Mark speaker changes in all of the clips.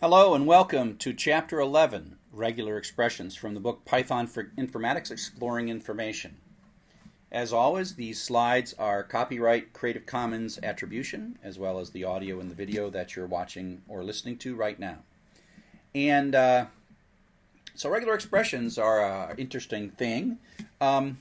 Speaker 1: Hello and welcome to Chapter 11, Regular Expressions from the book Python for Informatics Exploring Information. As always, these slides are copyright Creative Commons attribution, as well as the audio and the video that you're watching or listening to right now. And uh, so regular expressions are an interesting thing. Um,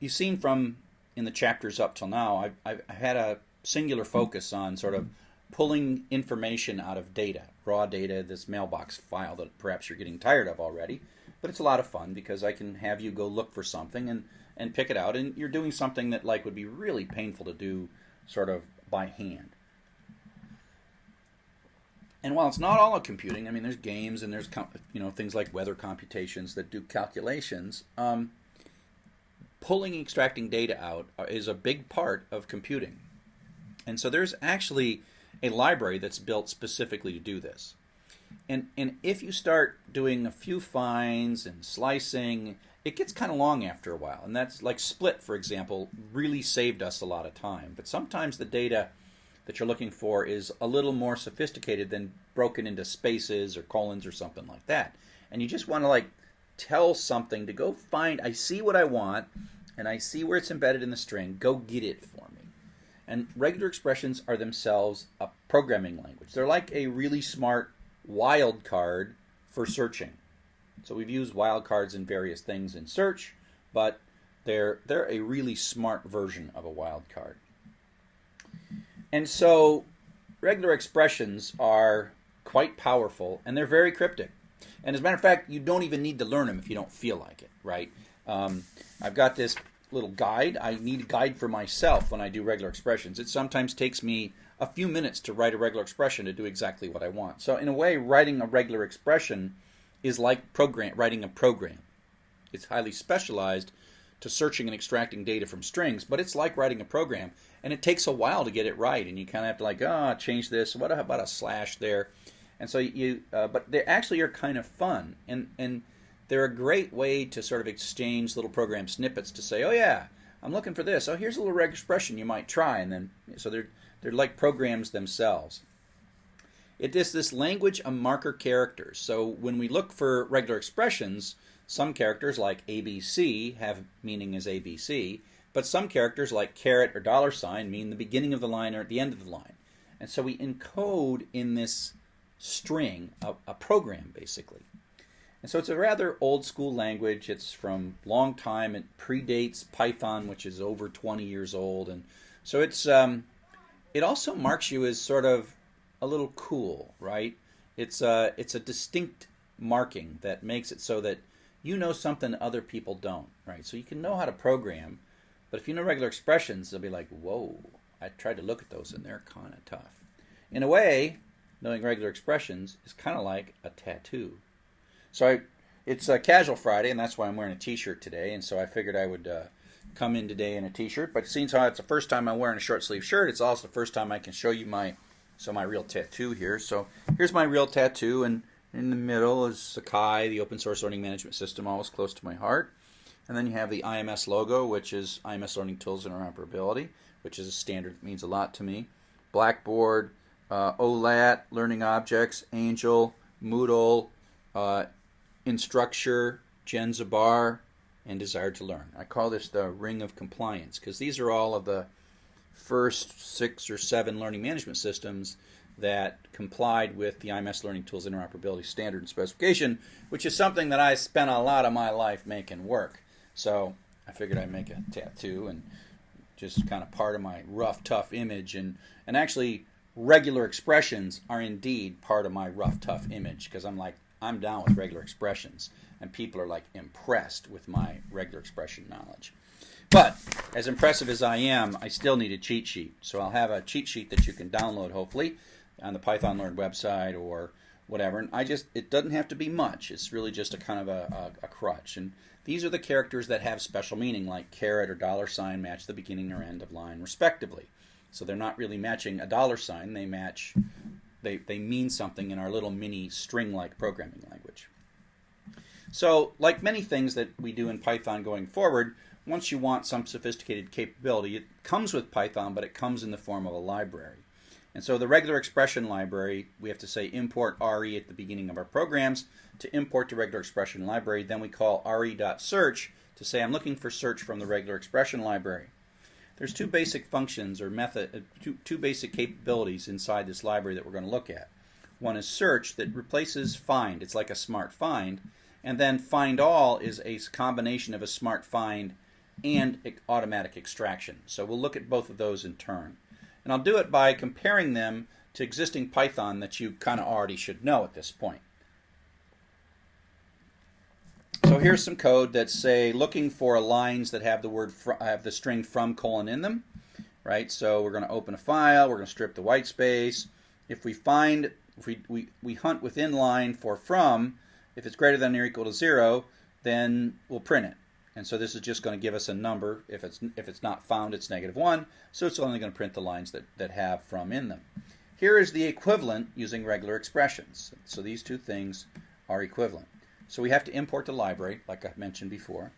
Speaker 1: you've seen from in the chapters up till now, I've, I've had a singular focus on sort of pulling information out of data, raw data, this mailbox file that perhaps you're getting tired of already. But it's a lot of fun because I can have you go look for something and, and pick it out. And you're doing something that like would be really painful to do sort of by hand. And while it's not all computing, I mean, there's games and there's you know things like weather computations that do calculations. Um, pulling extracting data out is a big part of computing. And so there's actually a library that's built specifically to do this. And, and if you start doing a few finds and slicing, it gets kind of long after a while. And that's like Split, for example, really saved us a lot of time. But sometimes the data that you're looking for is a little more sophisticated than broken into spaces or colons or something like that. And you just want to like tell something to go find, I see what I want and I see where it's embedded in the string, go get it for me. And regular expressions are themselves a programming language. They're like a really smart wildcard for searching. So we've used wildcards in various things in search, but they're they're a really smart version of a wildcard. And so regular expressions are quite powerful and they're very cryptic. And as a matter of fact, you don't even need to learn them if you don't feel like it, right? Um, I've got this little guide. I need a guide for myself when I do regular expressions. It sometimes takes me a few minutes to write a regular expression to do exactly what I want. So in a way, writing a regular expression is like program writing a program. It's highly specialized to searching and extracting data from strings, but it's like writing a program, and it takes a while to get it right. And you kind of have to like, ah, oh, change this. What about a slash there? And so you, uh, but they actually are kind of fun, and and they're a great way to sort of exchange little program snippets to say, oh yeah, I'm looking for this. Oh, here's a little expression you might try, and then so they're they're like programs themselves. It is this language of marker characters. So when we look for regular expressions, some characters like ABC have meaning as ABC, but some characters like caret or dollar sign mean the beginning of the line or at the end of the line. And so we encode in this string a, a program basically. And so it's a rather old school language. It's from long time. It predates Python, which is over 20 years old, and so it's um, it also marks you as sort of a little cool, right? It's a uh, it's a distinct marking that makes it so that you know something other people don't, right? So you can know how to program, but if you know regular expressions, they'll be like, whoa, I tried to look at those and they're kind of tough. In a way, knowing regular expressions is kind of like a tattoo. So I, it's a casual Friday, and that's why I'm wearing a T-shirt today. And so I figured I would uh, come in today in a T-shirt. But seems how it's the first time I'm wearing a short sleeve shirt, it's also the first time I can show you my so my real tattoo here. So here's my real tattoo, and in the middle is Sakai, the open source learning management system, always close to my heart. And then you have the IMS logo, which is IMS Learning Tools Interoperability, which is a standard that means a lot to me. Blackboard, uh, OLAT, Learning Objects, Angel, Moodle, uh, Instructure, Jenzabar, and Desire to Learn. I call this the ring of compliance because these are all of the first six or seven learning management systems that complied with the IMS Learning Tools Interoperability Standard and Specification, which is something that I spent a lot of my life making work. So I figured I'd make a tattoo and just kind of part of my rough, tough image. And, and actually, regular expressions are indeed part of my rough, tough image because I'm like, I'm down with regular expressions, and people are like impressed with my regular expression knowledge. But as impressive as I am, I still need a cheat sheet. So I'll have a cheat sheet that you can download, hopefully, on the Python Learn website or whatever. And I just, it doesn't have to be much. It's really just a kind of a, a, a crutch. And these are the characters that have special meaning, like caret or dollar sign match the beginning or end of line, respectively. So they're not really matching a dollar sign, they match they, they mean something in our little mini string-like programming language. So, like many things that we do in Python going forward, once you want some sophisticated capability, it comes with Python, but it comes in the form of a library. And so the regular expression library, we have to say import RE at the beginning of our programs to import the regular expression library. Then we call re.search to say I'm looking for search from the regular expression library. There's two basic functions or method, uh, two, two basic capabilities inside this library that we're going to look at. One is search that replaces find. It's like a smart find. And then find all is a combination of a smart find and automatic extraction. So we'll look at both of those in turn. And I'll do it by comparing them to existing Python that you kind of already should know at this point. So here's some code that's say looking for lines that have the word have the string from colon in them, right? So we're going to open a file, we're going to strip the white space. If we find if we, we, we hunt within line for from, if it's greater than or equal to zero, then we'll print it. And so this is just going to give us a number. If it's if it's not found, it's negative one. So it's only going to print the lines that, that have from in them. Here is the equivalent using regular expressions. So these two things are equivalent. So we have to import the library, like I mentioned before.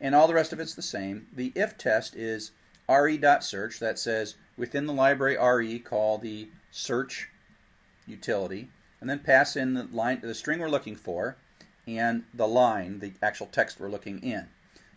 Speaker 1: And all the rest of it's the same. The if test is re.search. That says within the library re, call the search utility, and then pass in the line, the string we're looking for, and the line, the actual text we're looking in.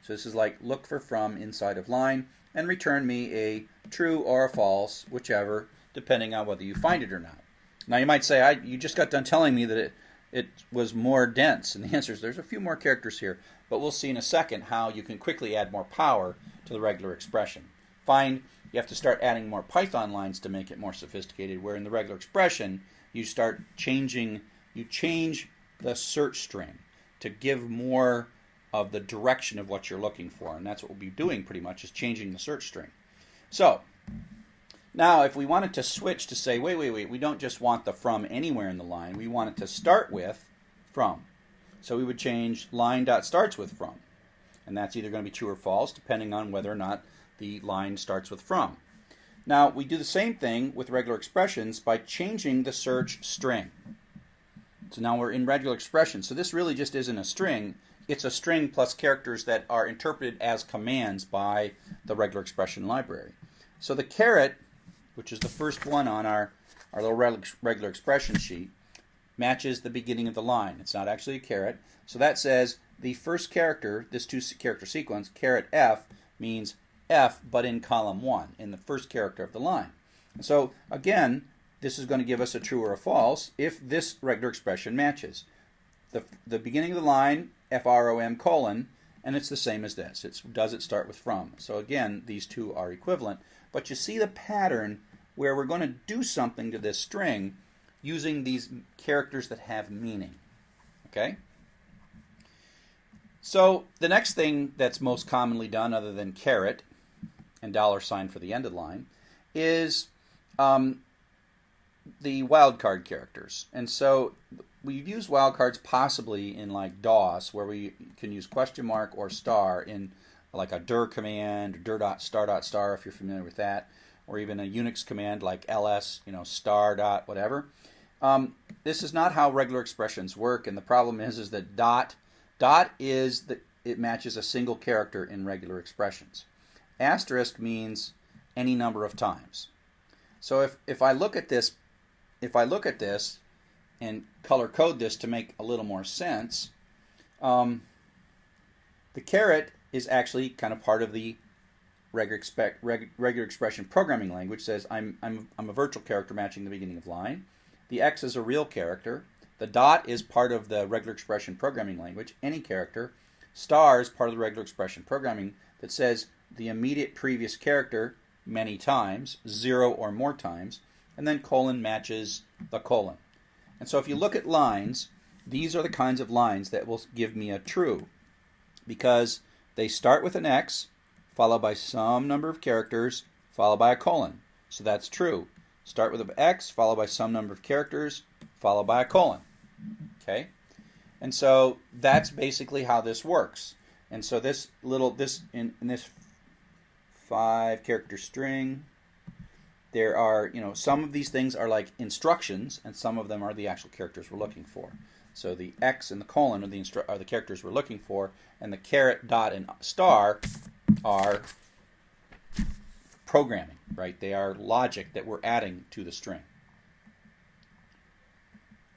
Speaker 1: So this is like look for from inside of line, and return me a true or a false, whichever, depending on whether you find it or not. Now you might say, I, you just got done telling me that it, it was more dense, and the answer is there's a few more characters here, but we'll see in a second how you can quickly add more power to the regular expression. Find you have to start adding more Python lines to make it more sophisticated, where in the regular expression, you start changing, you change the search string to give more of the direction of what you're looking for. And that's what we'll be doing pretty much is changing the search string. So now if we wanted to switch to say, wait, wait, wait, we don't just want the from anywhere in the line. We want it to start with from. So we would change line dot starts with from. And that's either going to be true or false depending on whether or not the line starts with from. Now, we do the same thing with regular expressions by changing the search string. So now we're in regular expressions. So this really just isn't a string. It's a string plus characters that are interpreted as commands by the regular expression library. So the caret, which is the first one on our, our little regular expression sheet, matches the beginning of the line. It's not actually a caret. So that says the first character, this two character sequence, caret F, means F, but in column 1, in the first character of the line. And so, again, this is going to give us a true or a false if this regular expression matches. The, the beginning of the line, F-R-O-M colon, and it's the same as this. It's does it start with from. So again, these two are equivalent. But you see the pattern where we're going to do something to this string using these characters that have meaning. Okay? So the next thing that's most commonly done other than caret and dollar sign for the end of the line, is um, the wildcard characters. And so we've used wildcards possibly in like DOS, where we can use question mark or star in like a dir command, or dir dot star dot star if you're familiar with that, or even a Unix command like ls, you know, star dot whatever. Um, this is not how regular expressions work, and the problem is is that dot dot is that it matches a single character in regular expressions. Asterisk means any number of times. So if, if I look at this, if I look at this and color code this to make a little more sense, um, the caret is actually kind of part of the regular, expect, reg, regular expression programming language. Says I'm, I'm, I'm a virtual character matching the beginning of line. The X is a real character. The dot is part of the regular expression programming language, any character. Star is part of the regular expression programming that says the immediate previous character many times, zero or more times, and then colon matches the colon. And so if you look at lines, these are the kinds of lines that will give me a true because they start with an X followed by some number of characters followed by a colon. So that's true. Start with an X followed by some number of characters followed by a colon. Okay? And so that's basically how this works. And so this little this in, in this five character string. There are, you know, some of these things are like instructions, and some of them are the actual characters we're looking for. So the X and the colon are the, are the characters we're looking for, and the caret, dot, and star are programming, right? They are logic that we're adding to the string.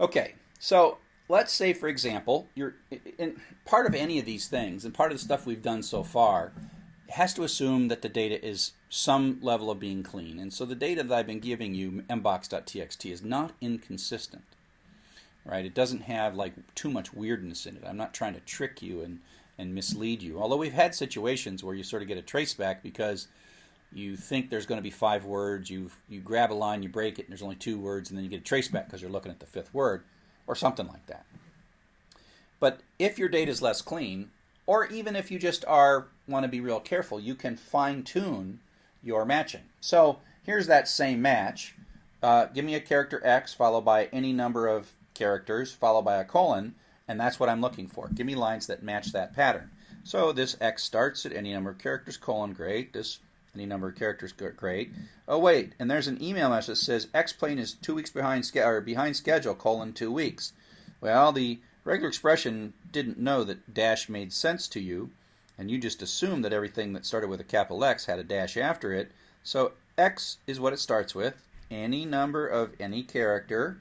Speaker 1: Okay, so let's say, for example, you're in part of any of these things, and part of the stuff we've done so far has to assume that the data is some level of being clean. And so the data that I've been giving you, mbox.txt, is not inconsistent. Right? It doesn't have like too much weirdness in it. I'm not trying to trick you and, and mislead you. Although we've had situations where you sort of get a traceback because you think there's going to be five words, you you grab a line, you break it, and there's only two words, and then you get a traceback because you're looking at the fifth word, or something like that. But if your data is less clean, or even if you just are want to be real careful, you can fine tune your matching. So here's that same match. Uh, give me a character X followed by any number of characters followed by a colon, and that's what I'm looking for. Give me lines that match that pattern. So this X starts at any number of characters, colon, great. This any number of characters, great. Oh wait, and there's an email message that says X plane is two weeks behind, or behind schedule, colon, two weeks. Well, the regular expression didn't know that dash made sense to you, and you just assumed that everything that started with a capital X had a dash after it. So X is what it starts with, any number of any character,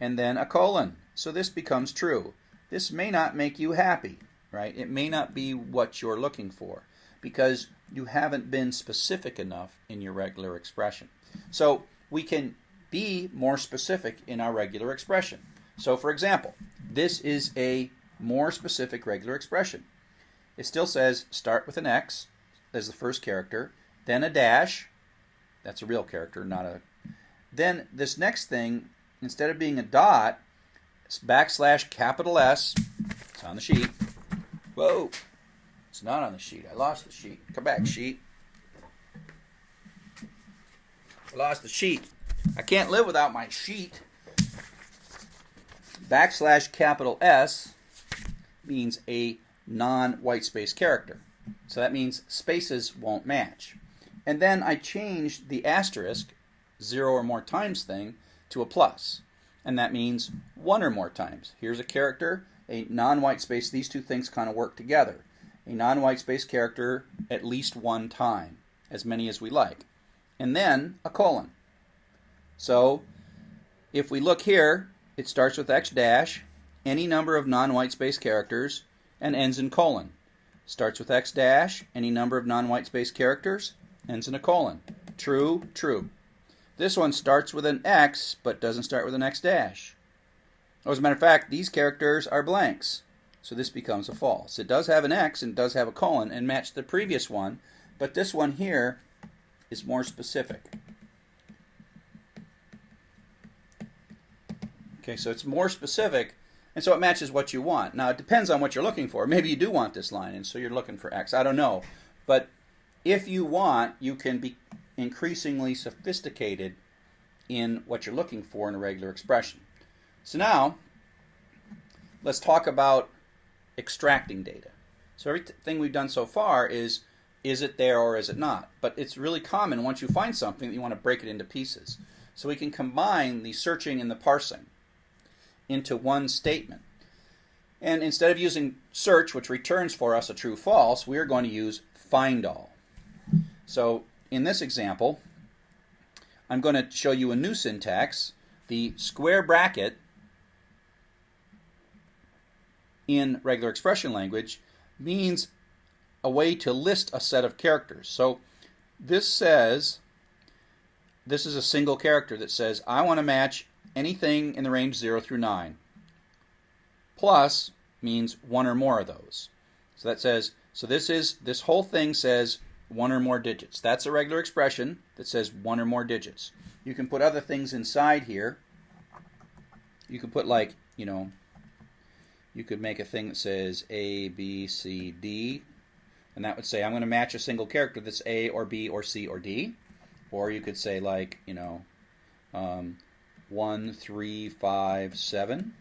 Speaker 1: and then a colon. So this becomes true. This may not make you happy, right? It may not be what you're looking for because you haven't been specific enough in your regular expression. So we can be more specific in our regular expression. So for example, this is a more specific regular expression. It still says start with an X as the first character, then a dash. That's a real character, not a. Then this next thing, instead of being a dot, backslash capital S. It's on the sheet. Whoa. It's not on the sheet. I lost the sheet. Come back, sheet. I lost the sheet. I can't live without my sheet. Backslash capital S means a non-white space character. So that means spaces won't match. And then I changed the asterisk, zero or more times thing, to a plus. And that means one or more times. Here's a character, a non-white space. These two things kind of work together. A non-white space character at least one time, as many as we like. And then a colon. So if we look here, it starts with X dash, any number of non-white space characters, and ends in colon. Starts with X dash, any number of non-white space characters, ends in a colon. True, true. This one starts with an X, but doesn't start with an X dash. As a matter of fact, these characters are blanks, so this becomes a false. It does have an X and does have a colon and match the previous one, but this one here is more specific. Okay, so it's more specific and so it matches what you want. Now, it depends on what you're looking for. Maybe you do want this line, and so you're looking for X. I don't know. But if you want, you can be increasingly sophisticated in what you're looking for in a regular expression. So now, let's talk about extracting data. So everything we've done so far is is it there or is it not? But it's really common once you find something that you want to break it into pieces. So we can combine the searching and the parsing into one statement. And instead of using search, which returns for us a true false, we are going to use find all. So in this example, I'm going to show you a new syntax. The square bracket in regular expression language means a way to list a set of characters. So this says, this is a single character that says, I want to match anything in the range 0 through 9. Plus means one or more of those. So that says, so this is, this whole thing says one or more digits. That's a regular expression that says one or more digits. You can put other things inside here. You could put like, you know, you could make a thing that says A, B, C, D, and that would say I'm going to match a single character that's A or B or C or D. Or you could say like, you know, um, 1, 3, 5, 7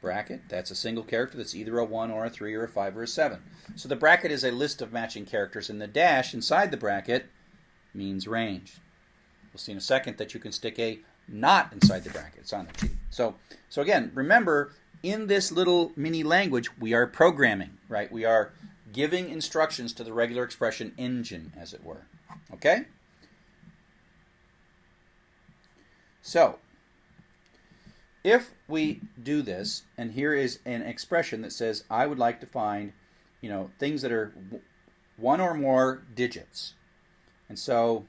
Speaker 1: bracket. That's a single character that's either a 1 or a 3 or a 5 or a 7. So the bracket is a list of matching characters, and the dash inside the bracket means range. We'll see in a second that you can stick a not inside the bracket. It's on the sheet. So, so again, remember, in this little mini language, we are programming, right? We are giving instructions to the regular expression engine, as it were. Okay? So, if we do this, and here is an expression that says, I would like to find, you know, things that are one or more digits. And so,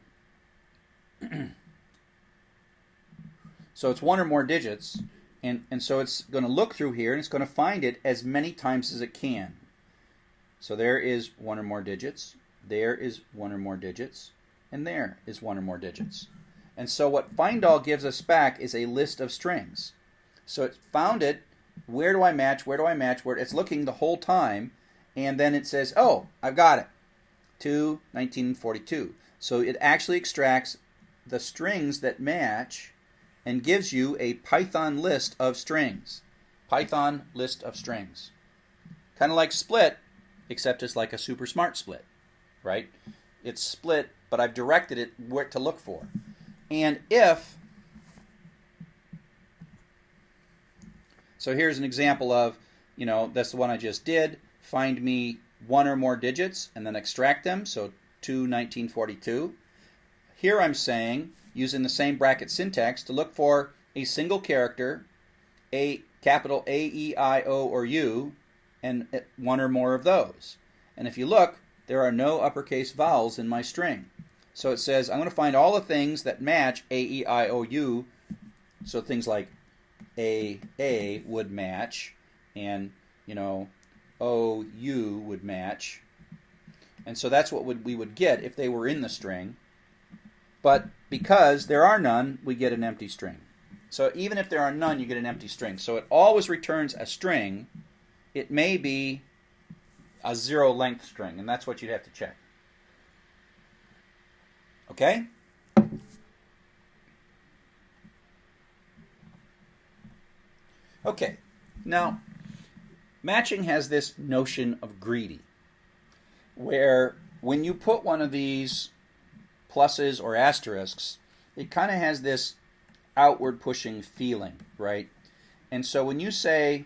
Speaker 1: so it's one or more digits, and, and so it's going to look through here, and it's going to find it as many times as it can. So there is one or more digits, there is one or more digits, and there is one or more digits. And so what find all gives us back is a list of strings. So it found it. Where do I match? Where do I match? Where it's looking the whole time, and then it says, "Oh, I've got it." To 1942. So it actually extracts the strings that match and gives you a Python list of strings. Python list of strings. Kind of like split, except it's like a super smart split, right? It's split, but I've directed it where to look for. And if So here's an example of, you know, that's the one I just did. Find me one or more digits and then extract them. So 2, 1942. Here I'm saying, using the same bracket syntax, to look for a single character, a capital A, E, I, O, or U, and uh, one or more of those. And if you look, there are no uppercase vowels in my string. So it says I'm going to find all the things that match A, E, I, O, U. So things like a A would match, and you know, O U would match, and so that's what would, we would get if they were in the string. But because there are none, we get an empty string. So even if there are none, you get an empty string. So it always returns a string. It may be a zero length string, and that's what you'd have to check. Okay? Okay, now matching has this notion of greedy, where when you put one of these pluses or asterisks, it kind of has this outward pushing feeling, right? And so when you say,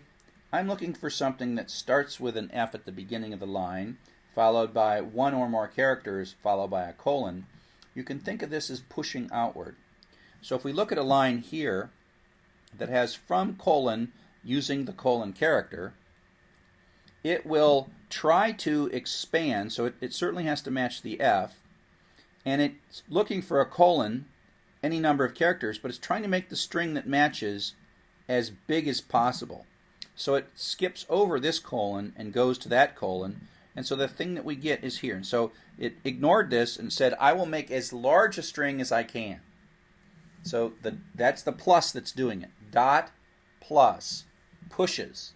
Speaker 1: I'm looking for something that starts with an F at the beginning of the line, followed by one or more characters, followed by a colon, you can think of this as pushing outward. So if we look at a line here, that has from colon using the colon character, it will try to expand, so it, it certainly has to match the F, and it's looking for a colon, any number of characters, but it's trying to make the string that matches as big as possible. So it skips over this colon and goes to that colon, and so the thing that we get is here. And so it ignored this and said, I will make as large a string as I can. So the, that's the plus that's doing it dot plus pushes.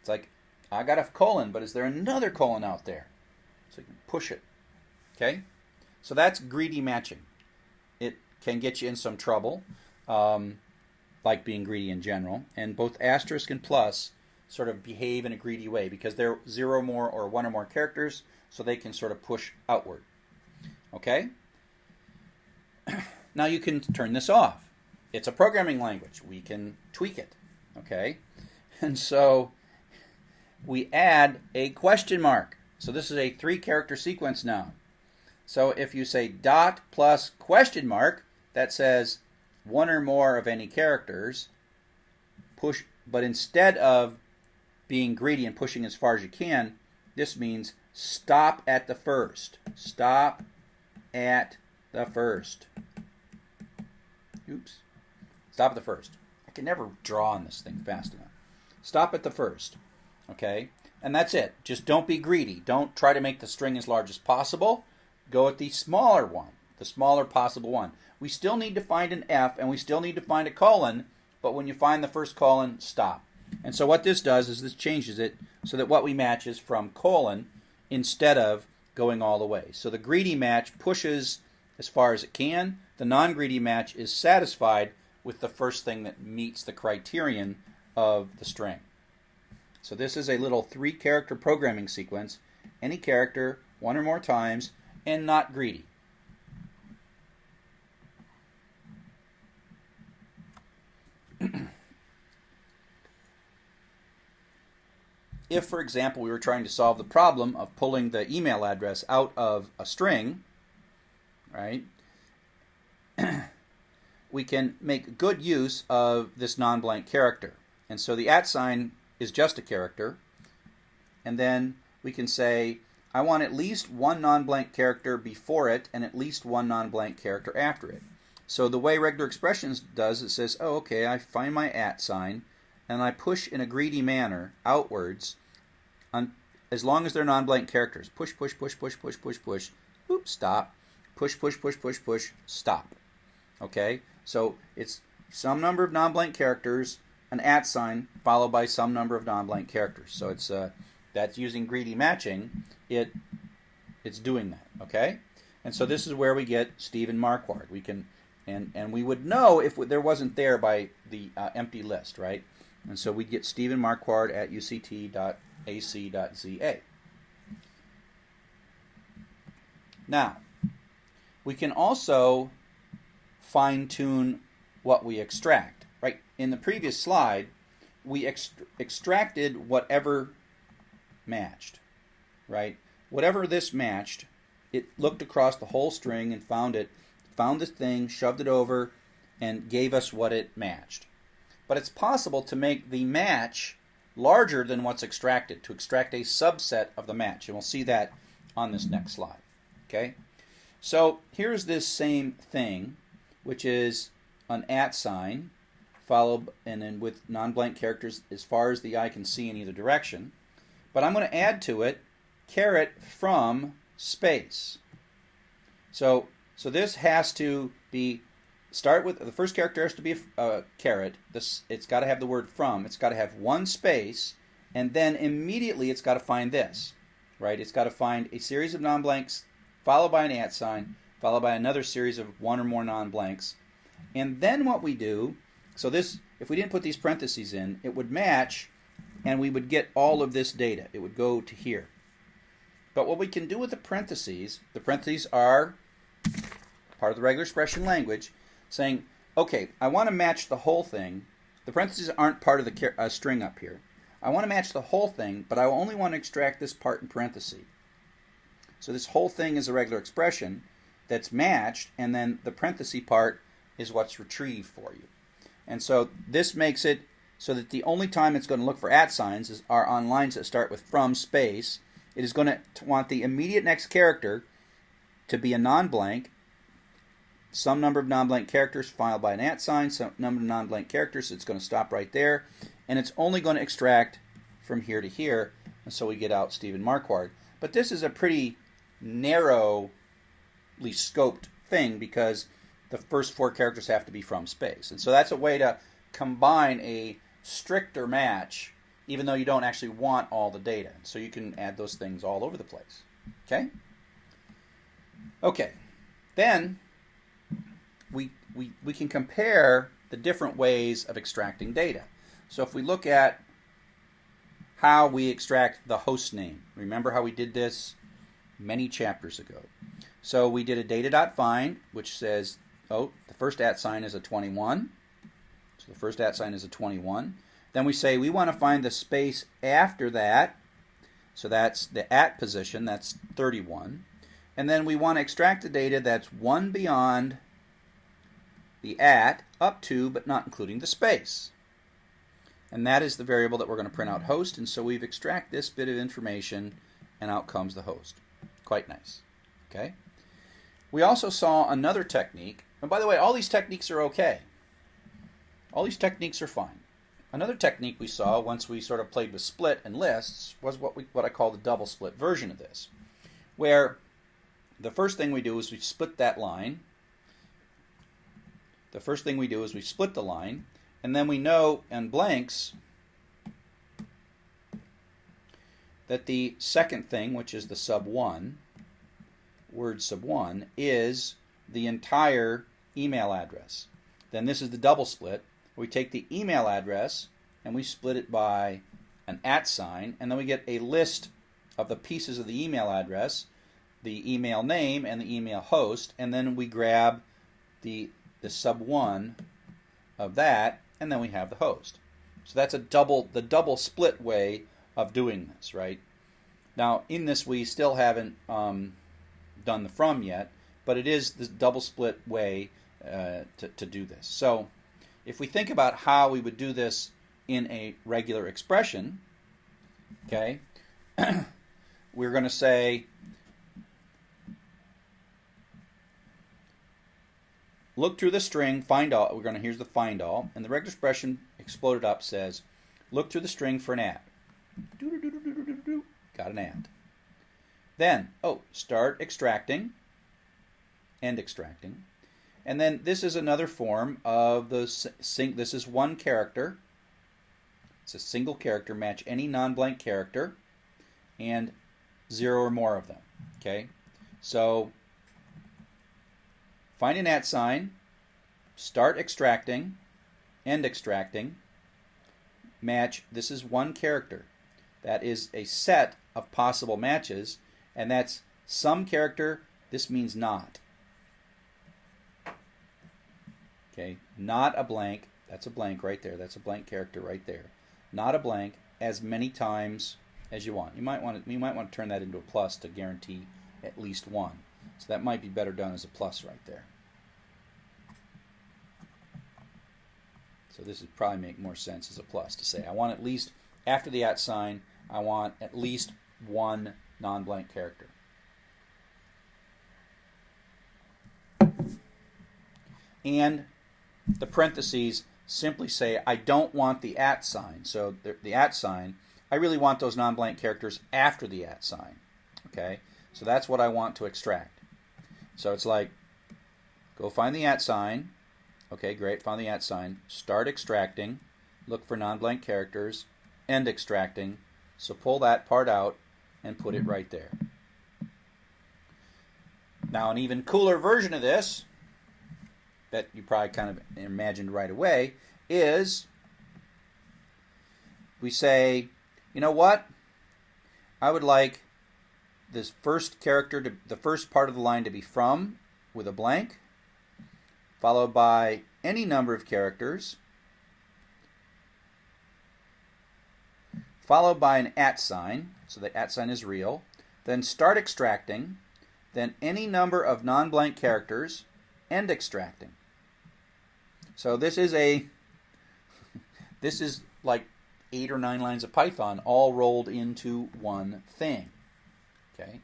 Speaker 1: It's like, I got a colon, but is there another colon out there? So you can push it. Okay? So that's greedy matching. It can get you in some trouble, um, like being greedy in general. And both asterisk and plus sort of behave in a greedy way because they're zero more or one or more characters, so they can sort of push outward. Okay? now you can turn this off it's a programming language. We can tweak it. Okay? And so we add a question mark. So this is a three character sequence now. So if you say dot plus question mark, that says one or more of any characters, push, but instead of being greedy and pushing as far as you can, this means stop at the first. Stop at the first. Oops. Stop at the first. I can never draw on this thing fast enough. Stop at the first. Okay? And that's it. Just don't be greedy. Don't try to make the string as large as possible. Go at the smaller one, the smaller possible one. We still need to find an F and we still need to find a colon, but when you find the first colon, stop. And so what this does is this changes it so that what we match is from colon instead of going all the way. So the greedy match pushes as far as it can. The non-greedy match is satisfied with the first thing that meets the criterion of the string. So this is a little three character programming sequence, any character one or more times, and not greedy. if, for example, we were trying to solve the problem of pulling the email address out of a string, right? We can make good use of this non-blank character. And so the at sign is just a character. And then we can say, I want at least one non-blank character before it and at least one non-blank character after it. So the way regular expressions does, it says, oh, okay, I find my at sign, and I push in a greedy manner outwards on, as long as they're non-blank characters. Push, push, push, push, push, push, push. Oops, stop. Push, push, push, push, push, stop. Okay? So it's some number of non-blank characters, an at sign, followed by some number of non-blank characters. So it's uh, that's using greedy matching. It it's doing that. Okay? And so this is where we get Stephen Marquard. We can and and we would know if there wasn't there by the uh, empty list, right? And so we'd get Stephen Marquard at uct.ac.za. Now, we can also fine tune what we extract, right? In the previous slide, we ext- extracted whatever matched, right? Whatever this matched, it looked across the whole string and found it, found this thing, shoved it over, and gave us what it matched. But it's possible to make the match larger than what's extracted, to extract a subset of the match. And we'll see that on this next slide. Okay? So here's this same thing, which is an at sign, followed and then with non-blank characters as far as the eye can see in either direction. But I'm going to add to it caret from space. So so this has to be start with the first character has to be a caret. This it's got to have the word from. It's got to have one space, and then immediately it's got to find this, right? It's got to find a series of non-blanks followed by an at sign, followed by another series of one or more non-blanks, and then what we do. So this, if we didn't put these parentheses in, it would match, and we would get all of this data. It would go to here. But what we can do with the parentheses, the parentheses are part of the regular expression language saying, okay, I want to match the whole thing. The parentheses aren't part of the uh, string up here. I want to match the whole thing, but I only want to extract this part in parentheses. So this whole thing is a regular expression that's matched, and then the parenthesis part is what's retrieved for you. And so this makes it so that the only time it's going to look for at signs is, are on lines that start with from space. It is going to want the immediate next character to be a non-blank, some number of non-blank characters followed by an at sign, some number of non-blank characters, it's going to stop right there, and it's only going to extract from here to here, and so we get out Stephen Marquard. But this is a pretty narrowly scoped thing because the first four characters have to be from space. And so that's a way to combine a stricter match even though you don't actually want all the data. So you can add those things all over the place. Okay? Okay. Then we, we, we can compare the different ways of extracting data. So if we look at how we extract the host name, remember how we did this many chapters ago. So we did a data.find, which says, oh, the first at sign is a 21. So the first at sign is a 21. Then we say we want to find the space after that. So that's the at position, that's 31. And then we want to extract the data that's one beyond the at up to but not including the space. And that is the variable that we're going to print out host. And so we've extract this bit of information and out comes the host. Quite nice. Okay. We also saw another technique. And by the way, all these techniques are okay. All these techniques are fine. Another technique we saw once we sort of played with split and lists was what we what I call the double split version of this, where the first thing we do is we split that line the first thing we do is we split the line, and then we know in blanks that the second thing, which is the sub 1, word sub 1, is the entire email address. Then this is the double split. We take the email address and we split it by an at sign, and then we get a list of the pieces of the email address, the email name, and the email host, and then we grab the the sub 1 of that, and then we have the host. So that's a double the double split way of doing this, right? Now, in this, we still haven't um, done the from yet, but it is the double split way uh, to, to do this. So if we think about how we would do this in a regular expression, okay, we're going to say look through the string, find all. We're going to here's the find all, and the regular expression exploded up says look through the string for an at. Got an at. Then, oh, start extracting, and extracting. And then this is another form of the sync. This is one character. It's a single character. Match any non-blank character and zero or more of them. Okay, so find an at sign, start extracting, end extracting, match. This is one character. That is a set of possible matches, and that's some character. This means not. Okay, not a blank. That's a blank right there. That's a blank character right there. Not a blank as many times as you want. You might want to, you might want to turn that into a plus to guarantee at least one. So that might be better done as a plus right there. So this would probably make more sense as a plus to say I want at least after the at sign I want at least one non-blank character. And the parentheses simply say I don't want the at sign. So the, the at sign, I really want those non-blank characters after the at sign. Okay, so that's what I want to extract. So it's like, go find the at sign. Okay, great, found the at sign. Start extracting. Look for non-blank characters. End extracting. So pull that part out and put it right there. Now an even cooler version of this that you probably kind of imagined right away is we say, you know what? I would like this first character to the first part of the line to be from with a blank, followed by any number of characters, followed by an at sign, so the at sign is real, then start extracting, then any number of non-blank characters, end extracting. So this is a this is like eight or nine lines of Python all rolled into one thing. Okay.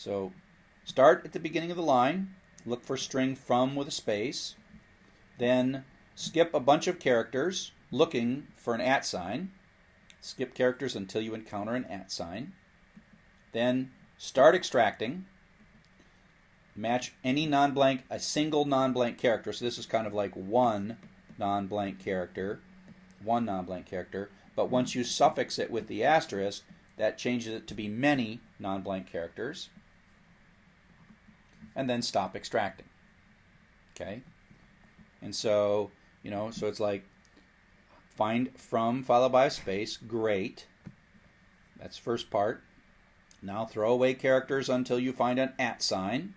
Speaker 1: So start at the beginning of the line, look for string from with a space, then skip a bunch of characters looking for an at sign. Skip characters until you encounter an at sign. Then start extracting match any non-blank, a single non-blank character. So this is kind of like one non-blank character, one non-blank character. But once you suffix it with the asterisk, that changes it to be many non-blank characters. And then stop extracting. Okay? And so, you know, so it's like find from followed by a space, great. That's first part. Now throw away characters until you find an at sign.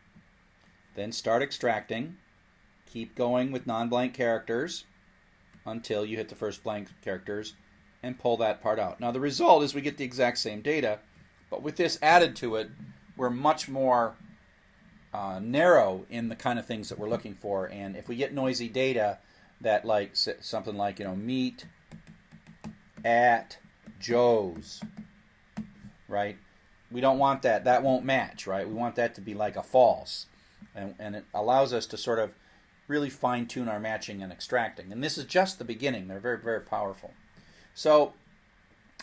Speaker 1: Then start extracting. Keep going with non-blank characters until you hit the first blank characters and pull that part out. Now the result is we get the exact same data, but with this added to it, we're much more uh, narrow in the kind of things that we're looking for. And if we get noisy data that like something like, you know, meet at Joe's, right? We don't want that. That won't match, right? We want that to be like a false and, and it allows us to sort of really fine tune our matching and extracting. And this is just the beginning. They're very, very powerful. So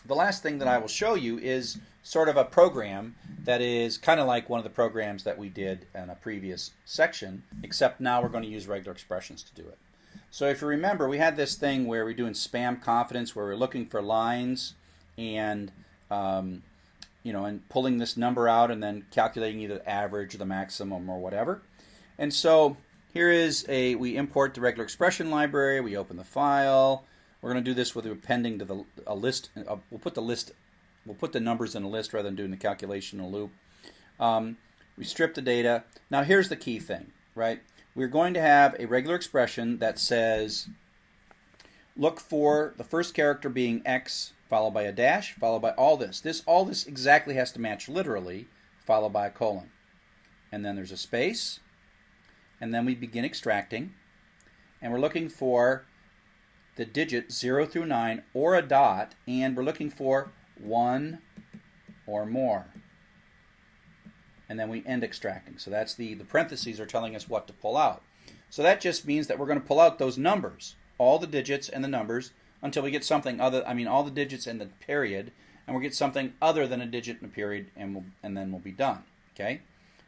Speaker 1: the last thing that I will show you is sort of a program that is kind of like one of the programs that we did in a previous section, except now we're going to use regular expressions to do it. So if you remember, we had this thing where we're doing spam confidence, where we're looking for lines and um, you know, and pulling this number out and then calculating either the average or the maximum or whatever. And so here is a, we import the regular expression library, we open the file. We're going to do this with appending to the a list. Uh, we'll put the list, we'll put the numbers in a list rather than doing the calculation in a loop. Um, we strip the data. Now here's the key thing, right? We're going to have a regular expression that says, look for the first character being x followed by a dash, followed by all this. This all this exactly has to match literally, followed by a colon. And then there's a space, and then we begin extracting, and we're looking for the digit 0 through 9 or a dot, and we're looking for one or more. And then we end extracting. So that's the, the parentheses are telling us what to pull out. So that just means that we're going to pull out those numbers, all the digits and the numbers, until we get something other, I mean, all the digits and the period, and we'll get something other than a digit and a period, and, we'll, and then we'll be done. Okay?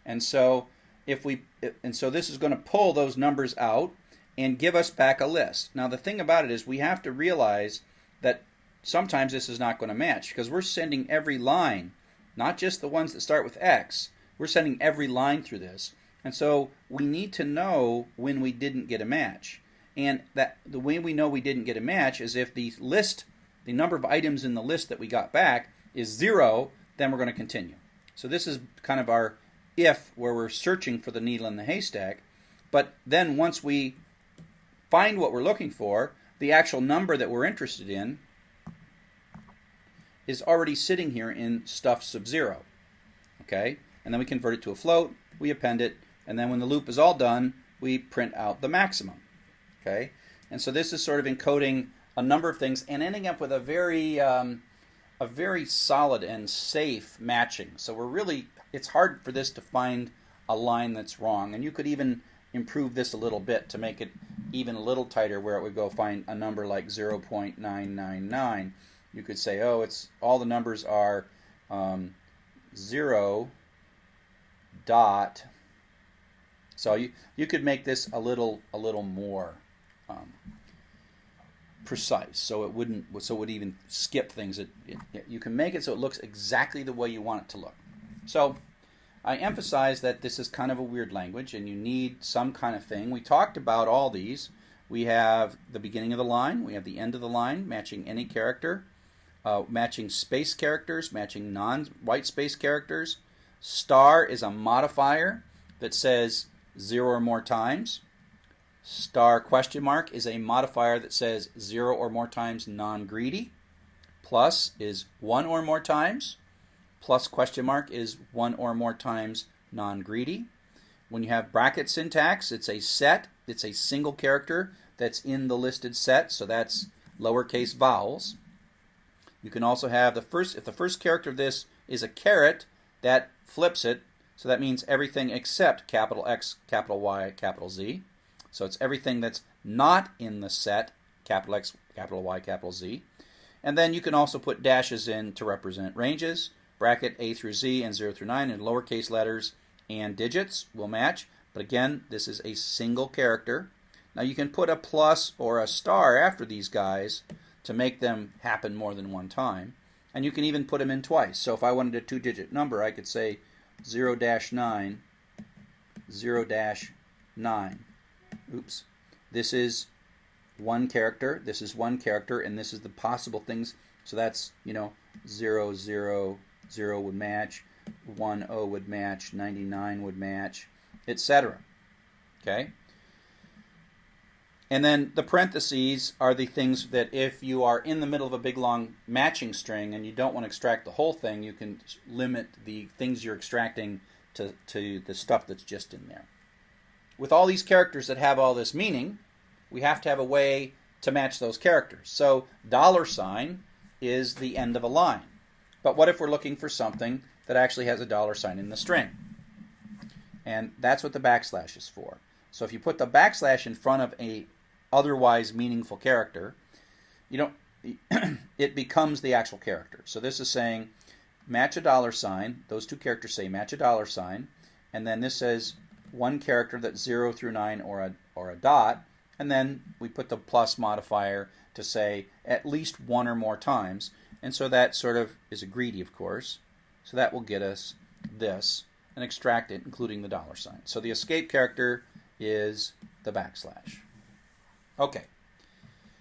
Speaker 1: And so if we, and so this is going to pull those numbers out and give us back a list. Now the thing about it is we have to realize that sometimes this is not going to match because we're sending every line, not just the ones that start with X, we're sending every line through this. And so we need to know when we didn't get a match. And that the way we know we didn't get a match is if the list, the number of items in the list that we got back is zero, then we're going to continue. So this is kind of our if where we're searching for the needle in the haystack. But then once we find what we're looking for, the actual number that we're interested in is already sitting here in stuff sub zero. Okay? And then we convert it to a float, we append it, and then when the loop is all done, we print out the maximum. Okay? And so this is sort of encoding a number of things and ending up with a very um, a very solid and safe matching. So we're really it's hard for this to find a line that's wrong. And you could even improve this a little bit to make it even a little tighter where it would go find a number like 0.999. You could say, oh, it's all the numbers are um, 0 dot so you you could make this a little a little more um, precise, so it wouldn't so it would even skip things. It, it, you can make it so it looks exactly the way you want it to look. So I emphasize that this is kind of a weird language, and you need some kind of thing. We talked about all these. We have the beginning of the line, we have the end of the line, matching any character, uh, matching space characters, matching non-white space characters. Star is a modifier that says zero or more times. Star question mark is a modifier that says zero or more times non-greedy. Plus is one or more times. Plus question mark is one or more times non-greedy. When you have bracket syntax, it's a set. It's a single character that's in the listed set, so that's lowercase vowels. You can also have the first, if the first character of this is a caret, that flips it so that means everything except capital X, capital Y, capital Z. So it's everything that's not in the set, capital X, capital Y, capital Z. And then you can also put dashes in to represent ranges. Bracket A through Z and 0 through 9 in lowercase letters and digits will match. But again, this is a single character. Now you can put a plus or a star after these guys to make them happen more than one time. And you can even put them in twice. So if I wanted a two-digit number, I could say 0 dash 9, 0 dash 9. Oops. This is one character, this is one character, and this is the possible things. So that's, you know, 0, 0, 0 would match, 1, 0 would match, 99 would match, etc. Okay? And then the parentheses are the things that if you are in the middle of a big long matching string and you don't want to extract the whole thing, you can limit the things you're extracting to, to the stuff that's just in there. With all these characters that have all this meaning, we have to have a way to match those characters. So dollar sign is the end of a line. But what if we're looking for something that actually has a dollar sign in the string? And that's what the backslash is for. So if you put the backslash in front of a otherwise meaningful character, you don't it becomes the actual character. So this is saying match a dollar sign. Those two characters say match a dollar sign, and then this says one character that's zero through nine or a or a dot, and then we put the plus modifier to say at least one or more times. And so that sort of is a greedy, of course. So that will get us this and extract it, including the dollar sign. So the escape character is the backslash. Okay.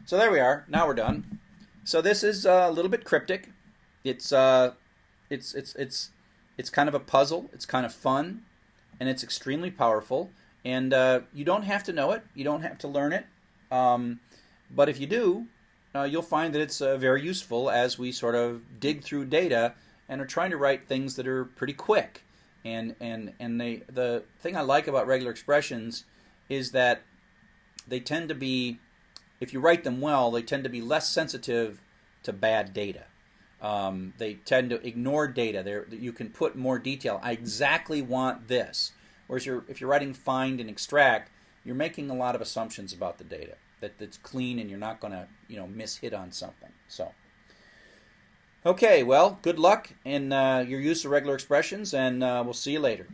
Speaker 1: So there we are. Now we're done. So this is uh, a little bit cryptic. It's uh, it's it's it's it's kind of a puzzle. It's kind of fun, and it's extremely powerful. And uh, you don't have to know it. You don't have to learn it. Um, but if you do, uh, you'll find that it's uh, very useful as we sort of dig through data and are trying to write things that are pretty quick. And and and they the thing I like about regular expressions is that they tend to be, if you write them well, they tend to be less sensitive to bad data. Um, they tend to ignore data. There, you can put more detail. I exactly want this. Whereas you're, if you're writing find and extract, you're making a lot of assumptions about the data that it's clean and you're not going to you know miss hit on something. So. Okay, well, good luck in uh, your use of regular expressions, and uh, we'll see you later.